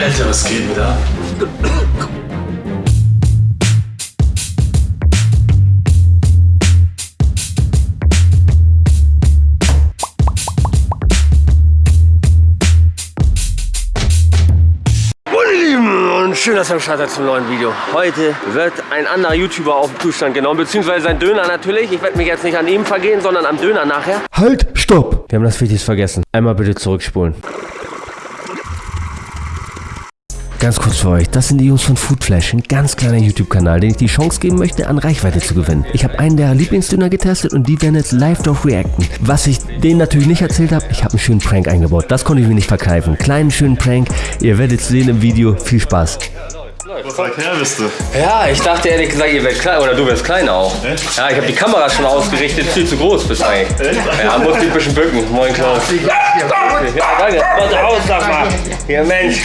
Alter, was geht denn da? Schön, dass ihr am Start seid zum neuen Video. Heute wird ein anderer YouTuber auf den Prüfstand genommen, beziehungsweise sein Döner natürlich. Ich werde mich jetzt nicht an ihm vergehen, sondern am Döner nachher. Halt, stopp! Wir haben das Wichtigste vergessen. Einmal bitte zurückspulen. Ganz kurz für euch, das sind die Jungs von Foodflash, ein ganz kleiner YouTube-Kanal, den ich die Chance geben möchte, an Reichweite zu gewinnen. Ich habe einen der Lieblingsdöner getestet und die werden jetzt live darauf reacten. Was ich denen natürlich nicht erzählt habe, ich habe einen schönen Prank eingebaut. Das konnte ich mir nicht verkeifen. Kleinen schönen Prank, ihr werdet es sehen im Video. Viel Spaß. Was weit her bist du? Ja, ich dachte ehrlich gesagt, ihr werdet klein, oder du wirst klein auch. Echt? Ja, ich habe die Kamera schon ausgerichtet, viel zu groß bist du eigentlich. Echt? Ja, muss dich ein bisschen bücken. Moin Klaus. Ja, danke. Warte aus, sag mal. Ja, Mensch.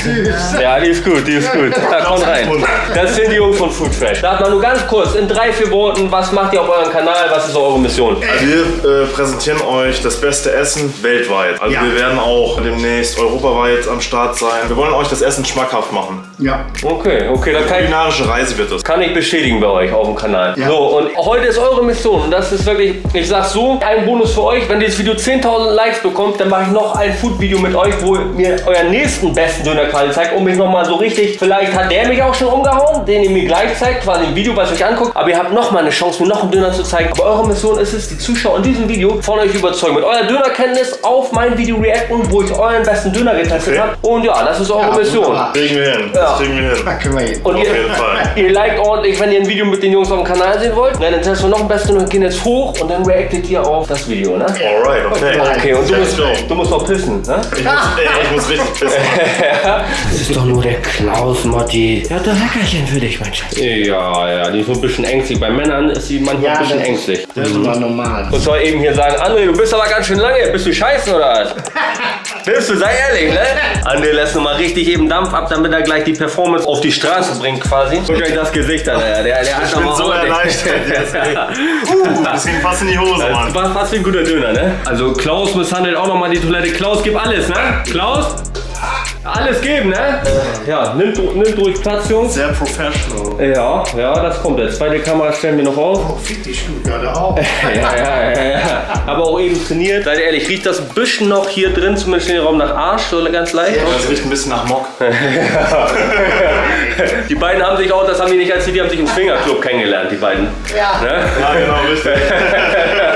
Ja, die ist gut, die ist gut. Da, kommt rein. Das sind die Jungs von Food Fresh. Sag mal nur ganz kurz, in drei, vier Worten, was macht ihr auf eurem Kanal, was ist eure Mission? Wir äh, präsentieren euch das beste Essen weltweit. Also Ja. wir werden auch demnächst europaweit am Start sein. Wir wollen euch das Essen schmackhaft machen. Ja. Okay, okay, dann kann ich, Kulinarische Reise wird das. kann ich bestätigen bei euch auf dem Kanal. Ja. So, und heute ist eure Mission und das ist wirklich, ich sag so, ein Bonus für euch. Wenn dieses Video 10.000 Likes bekommt, dann mache ich noch ein Food-Video mit euch, wo ihr mir euren nächsten besten Dönerkanal zeigt, um mich nochmal so richtig, vielleicht hat der mich auch schon umgehauen, den ihr mir gleich zeigt, quasi im Video, was euch anguckt, aber ihr habt nochmal eine Chance, mir noch einen Döner zu zeigen. Aber eure Mission ist es, die Zuschauer in diesem Video von euch überzeugen, mit eurer Dönerkenntnis auf mein Video reacten, wo ich euren besten Döner getestet Okay. habe. Und ja, das ist eure Ja, Mission. Kriegen wir hin. Ja. Das kriegen wir hin. Da können wir Und Auf ihr, jeden Fall. ihr liked ordentlich, wenn ihr ein Video mit den Jungs auf dem Kanal sehen wollt. Na, dann testen wir noch ein Bestes und gehen jetzt hoch und dann reactet ihr auf das Video, ne? Alright, okay. Okay, und du musst, du musst noch pissen, ne? Ich muss, ey, ich muss richtig pissen. Das ist doch nur der Klaus, Motti. Der hat ein Leckerchen für dich, mein Schatz. Ja, ja, die ist so ein bisschen ängstlich. Bei Männern ist sie manchmal ein bisschen das- ängstlich. Das ist aber normal. Und soll eben hier sagen, André, du bist aber ganz schön lange. Bist du scheißen oder was? Bist du, sei ehrlich, ne? André lässt nochmal richtig eben Dampf ab, damit er gleich die Performance auf die Straße bringt quasi. Guckt euch das Gesicht an, der, der, der Ich bin mal so erleichtert. Uh, das ging fast in die Hose, Das Mann. war fast wie ein guter Döner, ne? Also Klaus misshandelt auch nochmal die Toilette. Klaus, gib alles, ne? Klaus? Alles geben, ne? Ja, nimmt, nimmt ruhig Platz, Jungs. Sehr professional. Ja, ja, das kommt jetzt. Zweite Kamera stellen wir noch auf. Oh, fick die Stuttgarter auch. Ja, ja, ja, ja. Aber auch eben trainiert. Seid ehrlich, riecht das ein bisschen noch hier drin, zumindest in den Raum nach Arsch, so ganz leicht. Das riecht ein bisschen nach Mock. Die beiden haben sich auch, das haben die nicht erzählt, die haben sich im Swingerclub kennengelernt, die beiden. Ja. Ne? Ja, genau, richtig.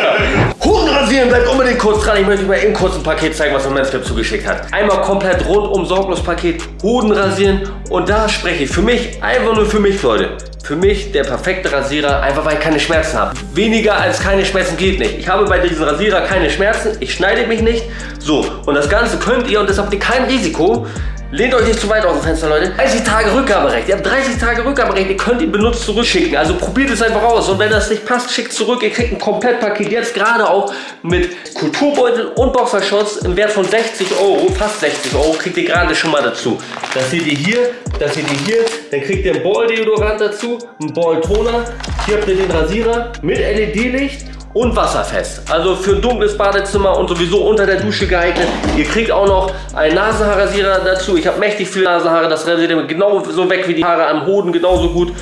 Huren rasieren, bleibt unbedingt kurz dran. Ich möchte euch mal eben kurz ein Paket zeigen, was mir Manscaped zugeschickt hat. Einmal komplett rundum sorglos Paket, Hoden rasieren. Und da spreche ich für mich, einfach nur für mich, Leute. Für mich der perfekte Rasierer, einfach weil ich keine Schmerzen habe. Weniger als keine Schmerzen geht nicht. Ich habe bei diesem Rasierer keine Schmerzen, ich schneide mich nicht. So, und das Ganze könnt ihr, und das habt ihr kein Risiko, Lehnt euch nicht zu weit aus dem Fenster, Leute. 30 Tage Rückgaberecht. Ihr habt 30 Tage Rückgaberecht. Ihr könnt ihn benutzt zurückschicken. Also probiert es einfach aus. Und wenn das nicht passt, schickt zurück. Ihr kriegt ein Komplettpaket. Jetzt gerade auch mit Kulturbeutel und Boxershorts im Wert von 60 Euro. Fast 60 Euro kriegt ihr gerade schon mal dazu. Das seht ihr hier. Das seht ihr hier. Dann kriegt ihr ein Ball-Deodorant dazu. Ein Ball-Toner. Hier habt ihr den Rasierer mit LED-Licht und wasserfest. Also für ein dunkles Badezimmer und sowieso unter der Dusche geeignet. Ihr kriegt auch noch einen Nasenhaarrasierer dazu. Ich habe mächtig viele Nasenhaare. Das rasiert ihr genauso weg wie die Haare am Hoden, genauso gut.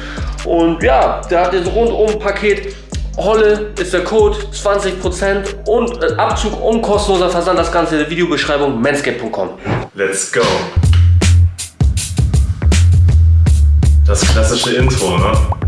Und ja, da habt ihr so rundum Paket. Holle ist der Code, 20% und äh, Abzug und kostenloser Versand. Das Ganze in der Videobeschreibung manscape.com. Let's go. Das klassische Intro, ne?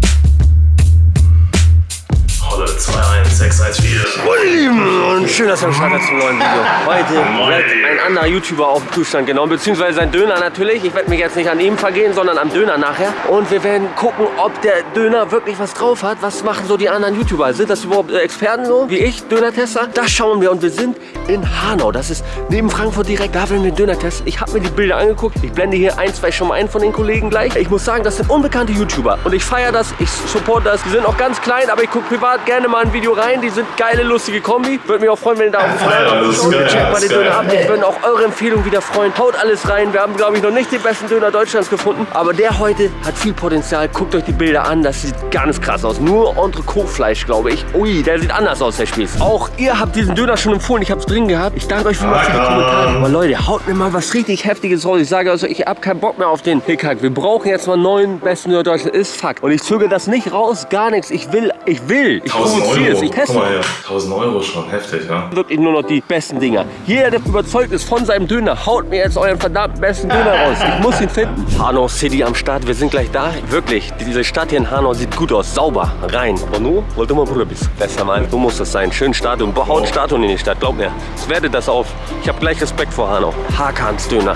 21614. Und schön, dass ihr am Start seid zum neuen Video. Heute Moin. wird ein anderer YouTuber auf den Zustand genommen, beziehungsweise sein Döner natürlich. Ich werde mich jetzt nicht an ihm vergehen, sondern am Döner nachher. Und wir werden gucken, ob der Döner wirklich was drauf hat. Was machen so die anderen YouTuber? Sind das überhaupt Experten so, wie ich, Döner-Tester? Das schauen wir und wir sind in Hanau. Das ist neben Frankfurt direkt. Da werden wir den Döner testen. Ich habe mir die Bilder angeguckt. Ich blende hier ein, zwei schon mal ein von den Kollegen gleich. Ich muss sagen, das sind unbekannte YouTuber. Und ich feiere das, ich support das. Die sind auch ganz klein, aber ich gucke privat gerne mal ein Video rein. Die sind geile, lustige Kombi. Würde mich auch freuen, wenn ihr da auf dem Ja, das ist Schaut, checkt mal den Döner ab. Wir würden auch eure Empfehlung wieder freuen. Haut alles rein. Wir haben, glaube ich, noch nicht den besten Döner Deutschlands gefunden. Aber der heute hat viel Potenzial. Guckt euch die Bilder an. Das sieht ganz krass aus. Nur Entrecot-Fleisch, glaube ich. Ui, der sieht anders aus, der Spieß. Auch ihr habt diesen Döner schon empfohlen. Ich habe es drin gehabt. Ich danke euch vielmals für die. Kommentare. Aber Leute, haut mir mal was richtig Heftiges raus. Ich sage also, ich habe keinen Bock mehr auf den Hickhack. Wir brauchen jetzt mal einen neuen besten Döner Deutschlands. Ist Fakt. Und ich zögere das nicht raus. Gar nichts. Ich will, ich will. Ich 1000 provoziere es. Ich teste Guck mal hier. 1000 Euro schon heftig, ja? wirklich nur noch die besten Dinger. Jeder, der überzeugt ist von seinem Döner, haut mir jetzt euren verdammten besten Döner raus. Ich muss ihn finden. Hanau City am Start, wir sind gleich da. Wirklich, diese Stadt hier in Hanau sieht gut aus. Sauber, rein. Und du, wollte mal Bruder bist. Besser mal, so muss das sein. Schön Stadion, haut Statuen in die Stadt, glaub mir. Ich werde das auf. Ich habe gleich Respekt vor Hanau. Hakans Döner.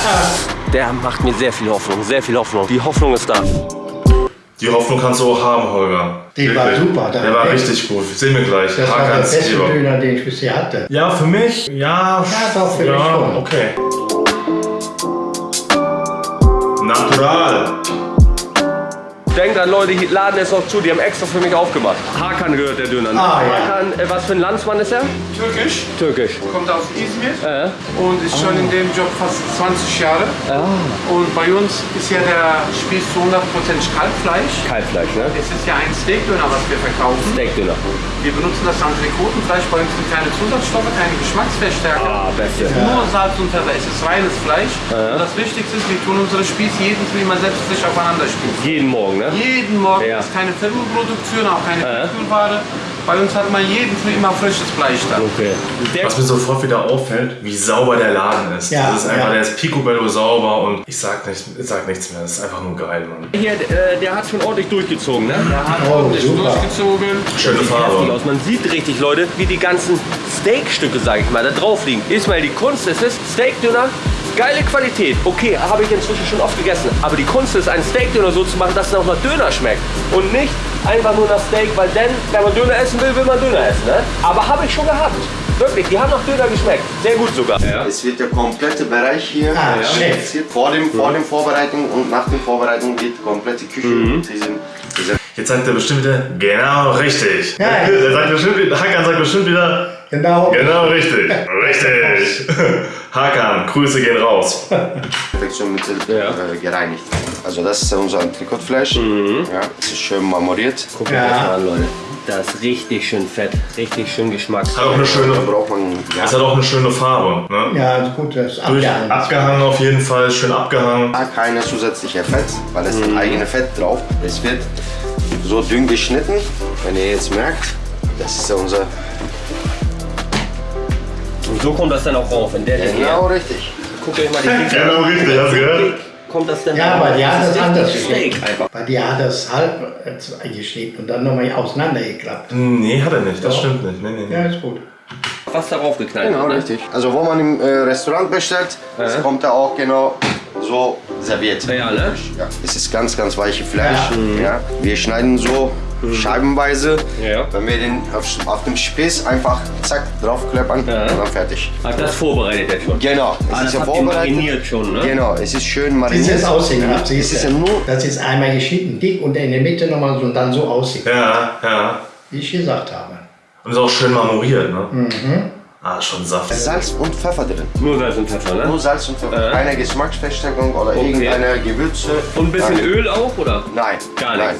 Der macht mir sehr viel Hoffnung, sehr viel Hoffnung. Die Hoffnung ist da. Die Hoffnung kannst du auch haben, Holger. Die war super, der Der war richtig gut. Sehen wir gleich. Das war der beste Leber. Döner, den ich bisher hatte. Ja, für mich, ja. Ja, doch, für mich schon. okay. Natural. Denkt an Leute, die laden es noch zu, die haben extra für mich aufgemacht. Hakan gehört der Döner. ne? Ah, ja. Hakan, äh, was für ein Landsmann ist er? Türkisch, Türkisch. kommt aus Izmir Äh, und ist schon in dem Job fast 20 Jahre. Und bei uns ist ja der Spieß zu 100% Kalbfleisch. Kalbfleisch, ne? Es ist ja ein Steakdöner, was wir verkaufen. Steakdöner. Wir benutzen das Entrecotenfleisch. Bei uns sind keine Zusatzstoffe, keine Geschmacksverstärker. Ah, beste. Nur Salz und Pfeffer. Es ist reines Fleisch. Und das Wichtigste ist, wir tun unsere Spieß jeden Tag immer selbst frisch aufeinander spießen. Jeden Morgen, ne? Jeden Morgen Ja. ist keine Fertigproduktion, auch keine Ja. Tiefkühlware. Bei uns hat man jeden Tag immer frisches Fleisch da. Okay. Der, Was mir sofort wieder auffällt, wie sauber der Laden ist. Ja, das ist einfach, ja. der ist picobello sauber und ich sag, nicht, ich sag nichts mehr. Das ist einfach nur geil, Mann. hier, äh, der hat schon ordentlich durchgezogen, ne? Er hat Oh, ordentlich super. durchgezogen. Schöne Farbe. aus. Man sieht richtig, Leute, wie die ganzen Steakstücke, sage ich mal, da drauf liegen. Ismail, die Kunst ist es, Steakdöner, geile Qualität. Okay, habe ich inzwischen schon oft gegessen. Aber die Kunst ist, einen Steakdöner so zu machen, dass es auch nach Döner schmeckt. Und nicht einfach nur nach Steak, weil dann, wenn man Döner essen will, will man Döner essen. Ne? Aber habe ich schon gehabt. Wirklich, die haben nach Döner geschmeckt. Sehr gut sogar. Ja. Es wird der komplette Bereich hier Ah, inspiziert. vor dem, vor dem Vorbereitung und nach dem Vorbereitung wird die komplette Küche Mhm. diesen, dieser Jetzt sagt er bestimmt wieder, genau richtig. Ja. Er sagt bestimmt, wieder- Hakan sagt bestimmt wieder, Genau. genau richtig. Richtig. Hakan, Grüße gehen raus. Perfektionmittel Ja. äh, gereinigt. Also das ist unser Trikotfleisch. Ja, es ist schön marmoriert. Ja. das mal an, Leute. Das ist richtig schön fett, richtig schön Geschmack. Hat auch eine schöne, braucht man ja, es hat auch eine schöne Farbe. Ne? Ja, ist gut, das ist Durch, abgehangen. abgehangen auf jeden Fall, schön abgehangen. keine zusätzliche Fett, weil es Mhm. eigene Fett drauf. Es wird so dünn geschnitten. Wenn ihr jetzt merkt, das ist ja unser Und so kommt das dann auch rauf, in der genau richtig. Guckt euch mal die Pizza Genau richtig, hast du gehört? Kommt das dann Ja, aber die hat Das anders einfach. Bei dir hat das halb äh, geschnitten und dann nochmal auseinandergeklappt. Nee, hat er nicht. Das stimmt nicht. Nee, nee, nee. Ja, ist gut. Was darauf geknallt Genau, ne? richtig. Also wo man im äh, Restaurant bestellt, das kommt da auch genau so serviert. Ja, ne? Ja, es ist ganz, ganz weiche Fleisch. Ja. Wir schneiden so scheibenweise. Ja. Wenn wir den auf, auf dem Spieß einfach zack draufkleppern Ja. und dann fertig. Hat das vorbereitet jetzt schon? Genau, es Ah, das ist ja vorbereitet. mariniert schon, ne? Genau, es ist schön mariniert. Dieses Aussehen habt Es ist ja nur Das ist einmal geschnitten, dick und in der Mitte nochmal so und dann so aussieht, Ja, ja. wie ich gesagt habe. Und ist auch schön marmoriert, ne? Ah, schon saftig. Salz und Pfeffer drin. Nur Salz und Pfeffer, Nur ne? Salz und Pfeffer. Ja. Keine Geschmacksverstärkung oder Okay. irgendeine Gewürze. Und ein bisschen Nein. Öl auch, oder? Nein, Gar nein.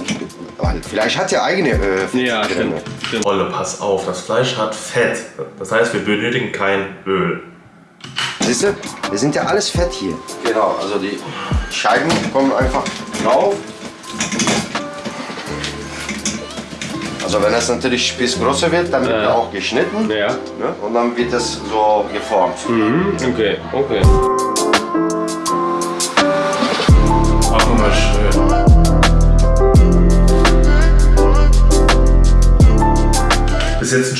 Weil Vielleicht hat er eigene äh, Fett Ja, drin. stimmt. stimmt. Olle, pass auf, das Fleisch hat Fett. Das heißt, wir benötigen kein Öl. Siehst du, wir sind ja alles Fett hier. Genau, also die Scheiben kommen einfach drauf. Also wenn das natürlich Spieß größer wird, dann wird Ja. er auch geschnitten. Ja. Ne? Und dann wird das so geformt. Mhm, okay, okay.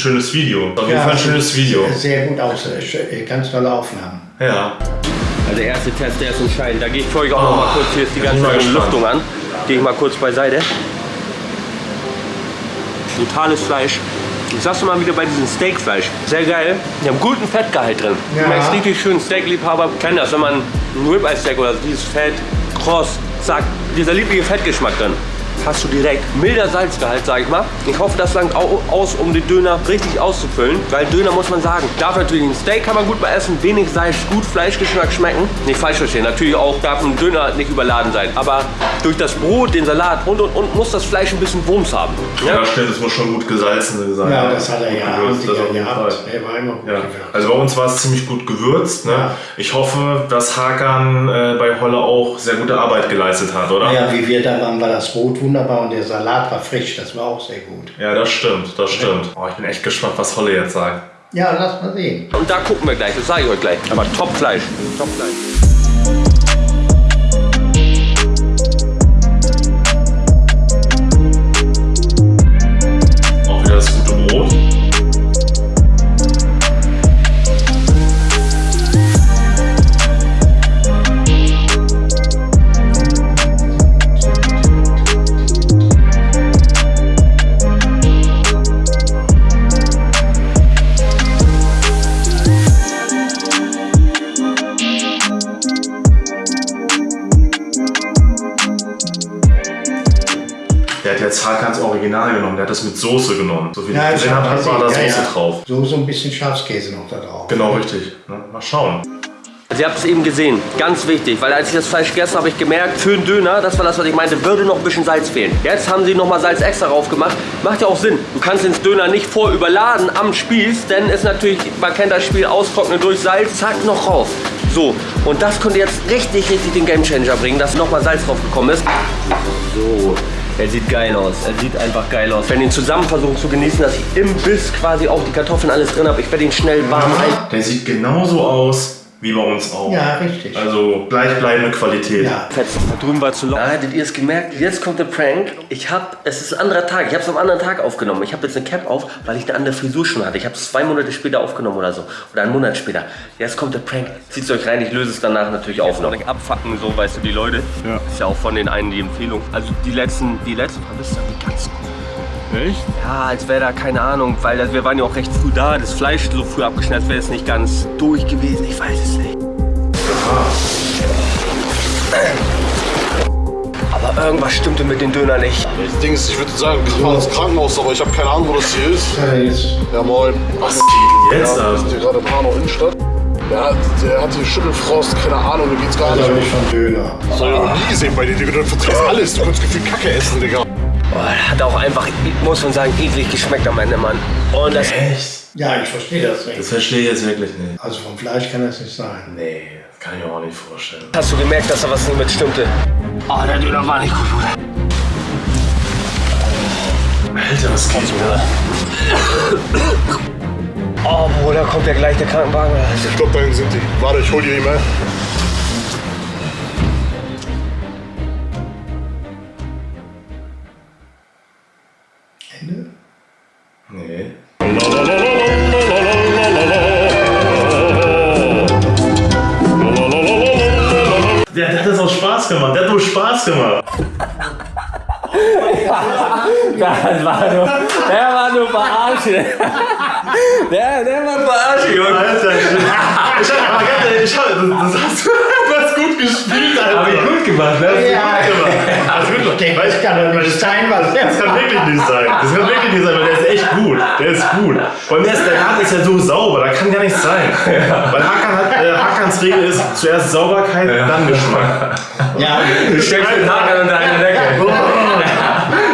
Schönes Video. Auf jeden Fall ein schönes Video. Sehr gut aus, äh, äh, ganz tolle Aufnahmen. Ja. Also der erste Test, der ist entscheidend. Da gehe ich für euch auch noch mal kurz, hier ist die ganze. Lüftung an. Gehe ich mal kurz beiseite. Brutales Fleisch. Ich sag's mal wieder bei diesem Steakfleisch. Sehr geil. Die haben guten Fettgehalt drin. Ja. Du merkst richtig schön, Steakliebhaber kennen das, wenn man ein Ribeye Steak oder dieses Fett, kross, zack, dieser liebliche Fettgeschmack drin. Hast du direkt milder Salzgehalt, sag ich mal. Ich hoffe, das langt au- aus, um den Döner richtig auszufüllen. Weil Döner muss man sagen, darf natürlich ein Steak kann man gut bei essen, wenig Salz, gut Fleischgeschmack schmecken. Nicht falsch verstehen, natürlich auch darf ein Döner nicht überladen sein. Aber durch das Brot, den Salat und und und muss das Fleisch ein bisschen Wumms haben. Ja, stimmt, es muss schon gut gesalzen sein. Ja, das hat er ja Gewürzt, das Antiker jeden gehabt. Fall. Er war immer gut Ja. Also bei uns war es ziemlich gut gewürzt. Ne? Ja. Ich hoffe, dass Hakan äh, bei Holle auch sehr gute Arbeit geleistet hat, oder? Ja, wie wir da waren, war das Brot wunderbar und der Salat war frisch. Das war auch sehr gut. Ja, das stimmt, das stimmt. Oh, ich bin echt gespannt, was Holle jetzt sagt. Ja, lass mal sehen. Und da gucken wir gleich, das sage ich euch gleich. Aber Top-Fleisch. Top-Fleisch. Original genommen, der hat das mit Soße genommen. So wie ich gesehen habe, hat war da Soße drauf. So, so ein bisschen Schafskäse noch da drauf. Genau, richtig. Ne? Mal schauen. Also ihr habt es eben gesehen, ganz wichtig, weil als ich das Fleisch gegessen habe, habe ich gemerkt, für einen Döner, das war das, was ich meinte, würde noch ein bisschen Salz fehlen. Jetzt haben sie nochmal Salz extra drauf gemacht. Macht ja auch Sinn. Du kannst den Döner nicht vorüberladen am Spieß, denn ist natürlich, man kennt das Spiel, austrocknen durch Salz, zack, noch rauf. So, und das könnte jetzt richtig, richtig den Gamechanger bringen, dass nochmal Salz drauf gekommen ist. So, er sieht geil aus. Er sieht einfach geil aus. Wenn ihn zusammen versuchen zu genießen, dass ich im Biss quasi auch die Kartoffeln alles drin habe, ich werde ihn schnell warm ein. Der sieht genauso aus wie bei uns auch. Ja, richtig. Also gleichbleibende Qualität. Ja. Fetzen. Da drüben war zu laut. Da hättet ihr es gemerkt. Jetzt kommt der Prank. Ich hab, es ist ein anderer Tag. Ich habe es am anderen Tag aufgenommen. Ich habe jetzt eine Cap auf, weil ich eine andere Frisur schon hatte. Ich habe es zwei Monate später aufgenommen oder so. Oder einen Monat später. Jetzt kommt der Prank. Zieht euch rein. Ich löse es danach natürlich auf noch. Abfacken, so weißt du, die Leute. Ja. Ist ja auch von den einen die Empfehlung. Also die letzten, die letzten Vermisster, die ganz gut. Echt? Ja, als wäre da keine Ahnung, weil das, wir waren ja auch recht früh da. Das Fleisch so früh abgeschnitten, als wäre es nicht ganz durch gewesen. Ich weiß es nicht. Aber irgendwas stimmte mit den Döner nicht. Das Ding ist, ich würde sagen, wir fahren ins Krankenhaus, aber ich habe keine Ahnung, wo das hier ist. Er jetzt Ja, moin. Was geht denn jetzt Wir ab? sind hier gerade in Hanau Innenstadt. Der hat, der hat hier Schüttelfrost, keine Ahnung, mir geht's gar nicht. nicht von Döner. Das hab ich noch nie gesehen bei dir, Digga. Du verträgst alles. Du kannst gefühlt Kacke essen, Digga. Boah, hat auch einfach, muss man sagen, eklig geschmeckt am Ende, Mann. Und das, Echt? Ja, ich verstehe das Das nicht. verstehe ich jetzt wirklich nicht. Also vom Fleisch kann das nicht sein. Nee, das kann ich mir auch nicht vorstellen. hast du gemerkt, dass da was nicht mit stimmte? Oh, der Döner war nicht gut, Bruder. Alter, was geht denn? Oh, Bruder, kommt ja gleich der Krankenwagen. Ich glaube, dahin sind die. Warte, ich hol dir die Spaß gemacht. Der hat nur Spaß gemacht. Das war nur, der war nur verarscht. Der, der war verarscht, Junge. Alter, ich hab, ich hab, das, hast du gut gespielt, Alter. Hab ich gut gemacht, ne? Ja, Hast du gut gemacht. der Weil ich kann doch nicht sein, was Das kann wirklich nicht sein. Das kann wirklich nicht sein, weil der ist echt gut. Der ist gut. Allem der, ist, der Laden ist ja so sauber, da kann gar nichts sein. Weil Hakan hat, äh, Hakans Regel ist zuerst Sauberkeit, dann Geschmack. Ja, Du steckst den Haken unter eine Decke.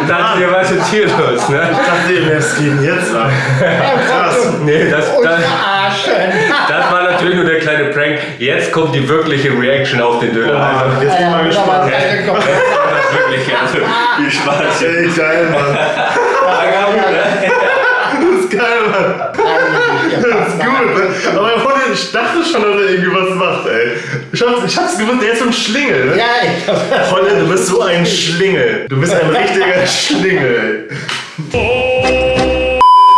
Dachte dir, was jetzt hier los, ne? Ich dachte, was geht denn jetzt ab? Krass. Nee, das, das, verarschen. das war natürlich nur der kleine Prank. Jetzt kommt die wirkliche Reaction auf den Döner. Also, Jetzt bin ich mal Ja, gespannt. aber- das wirklich, also, viel Spaß. Ey, geil, Mann. Das ist geil, Mann. Das ist gut. Aber ohne, ich dachte schon, dass er irgendwie was macht, ey. Ich hab's, ich hab's gewusst, der ist so ein Schlingel, ne? Ja, ich hab Holle, du bist so ein Schlingel. Du bist ein richtiger Schlingel.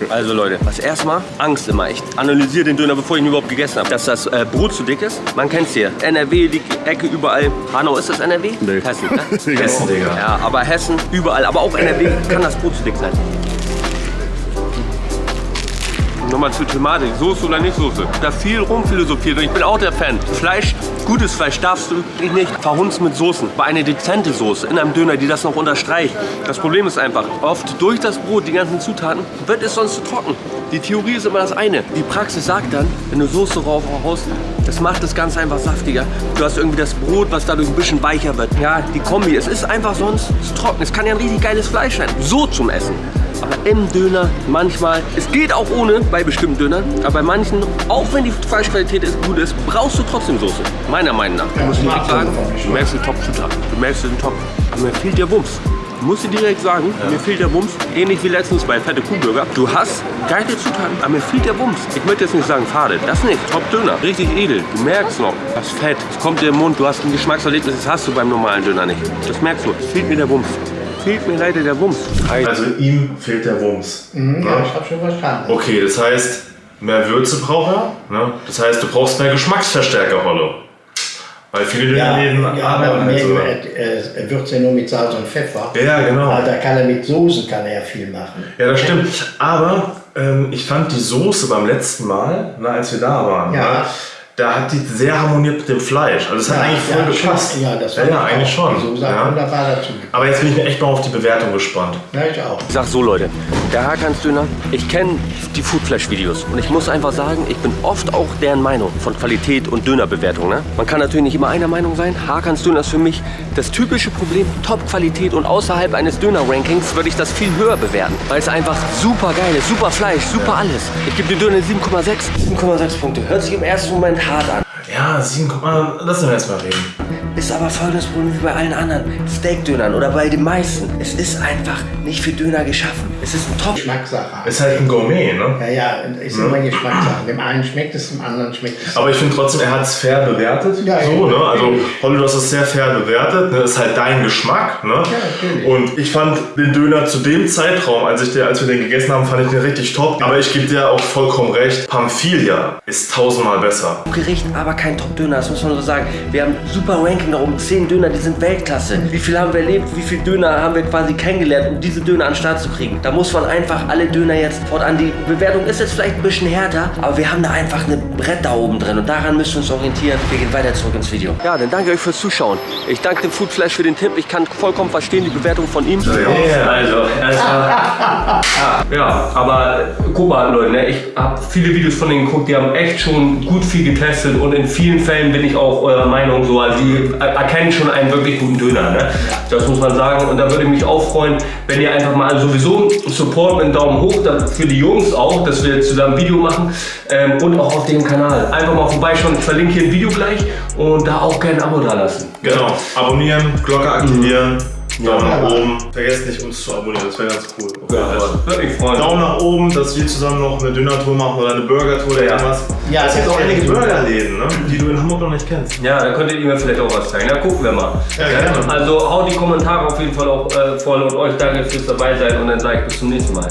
Also Leute, was erstmal Angst immer. Ich analysiere den Döner, bevor ich ihn überhaupt gegessen habe. Dass das äh, Brot zu dick ist. Man kennt's hier. NRW, die Ecke überall. Hanau, ist das NRW? Nee. Hessen, ne? Hessen, Digga. Ja, aber Hessen, überall. Aber auch NRW kann das Brot zu dick sein. Nochmal zur Thematik. Soße oder nicht Soße? Da viel rumphilosophiert und ich bin auch der Fan. Fleisch Gutes Fleisch darfst du nicht verhunzen mit Soßen. Aber eine dezente Soße in einem Döner, die das noch unterstreicht. Das Problem ist einfach, oft durch das Brot, die ganzen Zutaten, wird es sonst zu trocken. Die Theorie ist immer das eine. Die Praxis sagt dann, wenn du Soße drauf haust, das macht das Ganze einfach saftiger. Du hast irgendwie das Brot, was dadurch ein bisschen weicher wird. Ja, die Kombi, es ist einfach sonst trocken. Es kann ja ein richtig geiles Fleisch sein. So zum Essen. Im Döner manchmal, es geht auch ohne bei bestimmten Dönern, aber bei manchen, auch wenn die Fleischqualität ist, gut ist, brauchst du trotzdem Soße. Meiner Meinung nach. Du musst direkt sagen, du merkst den Top-Zutat. Du merkst den Top. Aber mir fehlt der Wumms. Ich muss dir direkt sagen, mir fehlt der Wumms. Ähnlich wie letztens bei Fette Kuhburger. Du hast geile Zutaten, aber mir fehlt der Wumms. Ich möchte jetzt nicht sagen fade, das nicht. Top-Döner, richtig edel. Du merkst noch, das Fett, es kommt dir im Mund, du hast ein Geschmackserlebnis, das hast du beim normalen Döner nicht. Das merkst du, es fehlt mir der Wumms. Fehlt mir leider der Wumms. Also ihm fehlt der Wumms. Mhm, ja, ich habe schon verstanden. Okay, das heißt, mehr Würze braucht er. Ne? Das heißt, du brauchst mehr Geschmacksverstärker, Rollo. Weil viele Ja, Dönerläden ja, aber arbeiten halt mehr, so. äh, er würzt ja nur mit Salz und Pfeffer. Ja, genau. Aber da kann er mit Soßen kann er viel machen. Ja, das stimmt. Aber ähm, ich fand die Soße beim letzten Mal, na, als wir da waren, Ja. ne, da hat die sehr harmoniert mit dem Fleisch. Also es hat eigentlich voll ja, gepasst. schon. Ja, das ja, war ja, eigentlich schon. Hat Ja. wunderbar dazu. Aber jetzt bin ich mir echt mal auf die Bewertung gespannt. Ja, ich auch. Ich sag so Leute, der Hakans Döner, ich kenne die Foodflash-Videos und ich muss einfach sagen, ich bin oft auch deren Meinung von Qualität und Dönerbewertung. Ne? Man kann natürlich nicht immer einer Meinung sein. Hakans Döner ist für mich das typische Problem, Top-Qualität und außerhalb eines Döner-Rankings würde ich das viel höher bewerten, weil es einfach super geil ist, super Fleisch, super alles. Ich gebe dem Döner 7,6. 7,6 Punkte. Hört sich im ersten Moment hart an. Ja, sieben, guck mal, lass uns erst mal reden. Ist aber folgendes Problem wie bei allen anderen Steak-Dönern oder bei den meisten. Es ist einfach nicht für Döner geschaffen. Es ist ein Top. Geschmackssache. Ist halt ein Gourmet, ne? Ja, ja, ist immer Geschmackssache. Dem einen schmeckt es, dem anderen schmeckt es. Aber ich finde trotzdem, er hat es fair bewertet. Ja, so, ja, ne? Also. Holly, du hast es sehr fair bewertet. Ne? Ist halt dein Geschmack. Ne? natürlich. Und ich fand den Döner zu dem Zeitraum, als, ich den, als wir den gegessen haben, fand ich den richtig top. Aber ich gebe dir auch vollkommen recht. Pamphilia ist tausendmal besser. Gericht, aber kein Top-Döner, das muss man so sagen. Wir haben super Ranking da oben, 10 Döner, die sind Weltklasse. Wie viel haben wir erlebt, wie viele Döner haben wir quasi kennengelernt, um diese Döner an den Start zu kriegen. Da muss man einfach alle Döner jetzt fortan, die Bewertung ist jetzt vielleicht ein bisschen härter, aber wir haben da einfach eine Brett da oben drin und daran müssen wir uns orientieren. Wir gehen weiter zurück ins Video. Ja, dann danke euch fürs Zuschauen. Ich danke dem Foodflash für den Tipp, ich kann vollkommen verstehen die Bewertung von ihm. Ja. Also, ja, aber guck mal, Leute, ne, ich habe viele Videos von denen geguckt, die haben echt schon gut viel getestet und in vielen Fällen bin ich auch eurer Meinung so, also die erkennen schon einen wirklich guten Döner, ne? Das muss man sagen und da würde ich mich auch freuen, wenn ihr einfach mal sowieso Support mit einem Daumen hoch, für die Jungs auch, dass wir zusammen ein Video machen ähm, und auch auf dem Kanal. Einfach mal vorbeischauen, ich verlinke hier ein Video gleich und da auch gerne ein Abo da lassen. Genau. Abonnieren, Glocke aktivieren, Daumen nach Ja. oben. Vergesst nicht, uns zu abonnieren, das wäre ganz cool. Okay, also. Würde mich freuen. Daumen nach oben, dass wir zusammen noch eine Döner-Tour machen oder eine Burger-Tour oder irgendwas. Ja, es gibt auch einige. Burgerläden, ne? die du in Hamburg noch nicht kennst. Ja, da könntet ihr mir vielleicht auch was zeigen. Da gucken wir mal. Ja, gerne. Also haut die Kommentare auf jeden Fall auch äh, voll und euch danke fürs dabei sein und dann sage ich bis zum nächsten Mal.